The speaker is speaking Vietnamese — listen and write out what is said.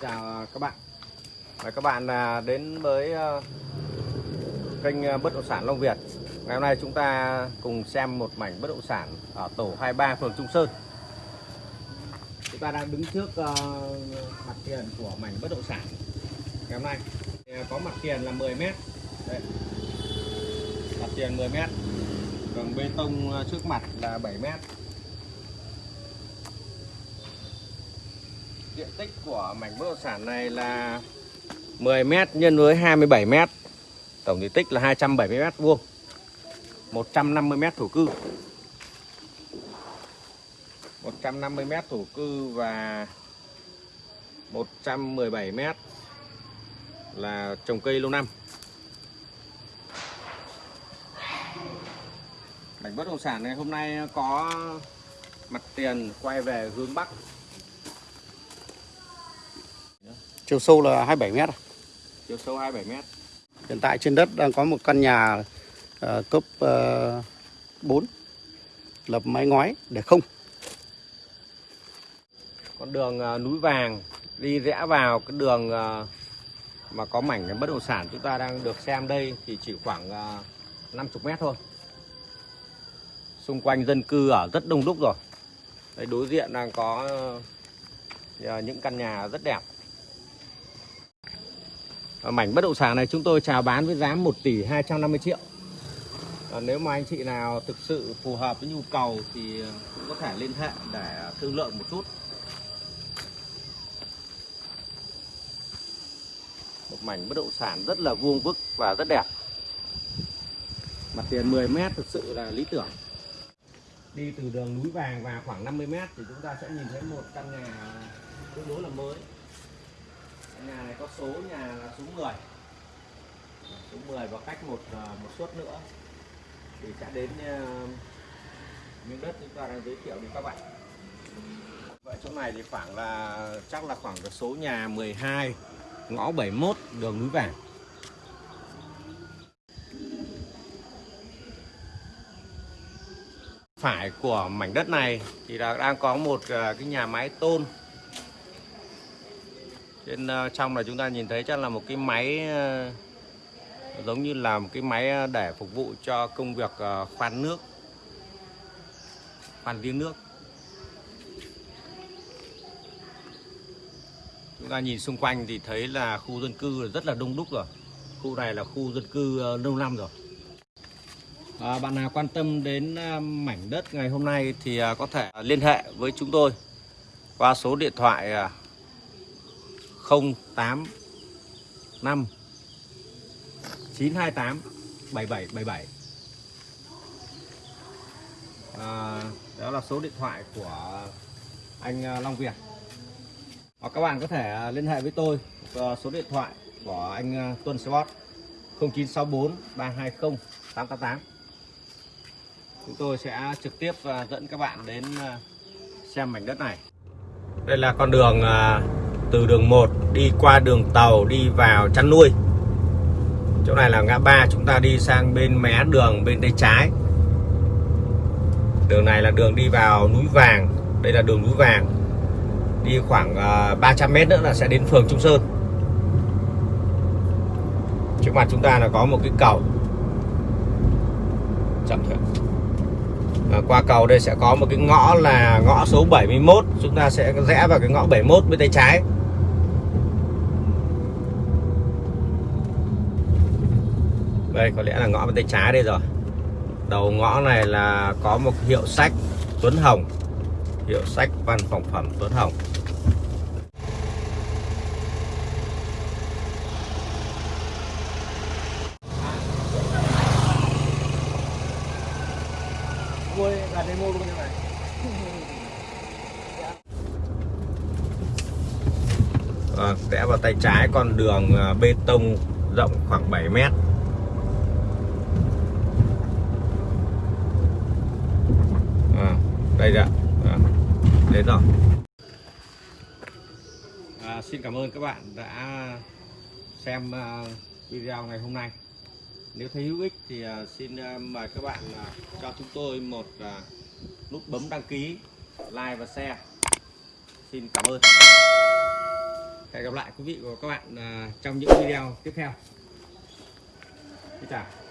Xin chào các bạn. Mời các bạn à, đến với à, kênh à, Bất động sản Long Việt. Ngày hôm nay chúng ta cùng xem một mảnh bất động sản ở tổ 23 phường Trung Sơn. Chúng ta đang đứng trước à, mặt tiền của mảnh bất động sản Ngày hôm nay. Có mặt tiền là 10 mét. Đây. Mặt tiền 10 mét. Đường bê tông à, trước mặt là 7 mét Diện tích của mảnh bất động sản này là 10 m nhân với 27 m. Tổng diện tích là 270 m vuông. 150 m thổ cư. 150 m thổ cư và 117 m là trồng cây lâu năm. Mảnh bất động sản này hôm nay có mặt tiền quay về hướng Bắc Chiều sâu là 27 mét. chiều sâu 27 m. Hiện tại trên đất đang có một căn nhà ờ, cấp uh, 4 lập mái ngói để không. con đường à, núi vàng đi rẽ vào cái đường à, mà có mảnh bất động sản chúng ta đang được xem đây thì chỉ khoảng à, 50 mét thôi xung quanh dân cư ở rất đông đúc rồi đây đối diện đang có à, những căn nhà rất đẹp mảnh bất động sản này chúng tôi chào bán với giá 1 tỷ 250 triệu. Còn nếu mà anh chị nào thực sự phù hợp với nhu cầu thì ờ, cũng có thể liên hệ để thương lượng một chút. Một mảnh bất động sản rất là vuông vức và rất đẹp. Mặt tiền 10 mét thực sự là lý tưởng. Đi từ đường núi vàng vào khoảng 50 mét thì chúng ta sẽ nhìn thấy một căn nhà ờ, tương đối là mới nhà này có số nhà là số 10 số 10 và cách một à, một suất nữa. Thì sẽ đến à, miếng đất chúng ta đang giới thiệu đến các bạn. Vậy chỗ này thì khoảng là, chắc là khoảng số nhà 12 ngõ 71 đường núi vàng. Phải của mảnh đất này thì là đang có một à, cái nhà máy tôn trên ờ, trong là chúng ta nhìn thấy chắc là một cái máy ờ, giống như là một cái máy ờ, để phục vụ cho công việc khoan nước khoan giếng nước. Chúng ta nhìn xung quanh thì thấy là khu dân cư rất là đông đúc rồi. Khu này là khu dân cư lâu năm rồi. À, bạn nào quan tâm đến mảnh đất ngày hôm nay thì có thể liên hệ với chúng tôi qua số điện thoại à, 085 928 7777 à, đó là số điện thoại của anh à, Long Việt. Hoặc các bạn có thể à, liên hệ với tôi à, số điện thoại của anh Tuân Sport 0964 320 888 chúng tôi sẽ trực tiếp dẫn các bạn đến xem mảnh đất này. Đây là con đường từ đường 1 đi qua đường tàu đi vào chăn nuôi. Chỗ này là ngã ba, chúng ta đi sang bên mé đường bên tay trái. Đường này là đường đi vào núi vàng. Đây là đường núi vàng. Đi khoảng ờ, 300 mét nữa là sẽ đến phường Trung Sơn. Trước mặt chúng ta là có một cái cầu. Chậm thôi và qua cầu đây sẽ có một cái ngõ là ngõ số 71 chúng ta sẽ rẽ vào cái ngõ 71 bên tay trái. Đây có lẽ là ngõ bên tay trái đây rồi. Đầu ngõ này là có một hiệu sách Tuấn Hồng. Hiệu sách văn phòng phẩm Tuấn Hồng. À, rẽ vào tay trái con đường à, bê tông rộng khoảng 7 mét à, đây rồi à, đến rồi. À, xin cảm ơn các bạn đã xem à, video ngày hôm nay. Nếu thấy hữu ích thì à, xin à, mời các bạn cho chúng tôi một nút bấm đăng ký like và share. Xin cảm ơn. Hẹn gặp lại quý vị và các bạn trong những video tiếp theo. Xin chào.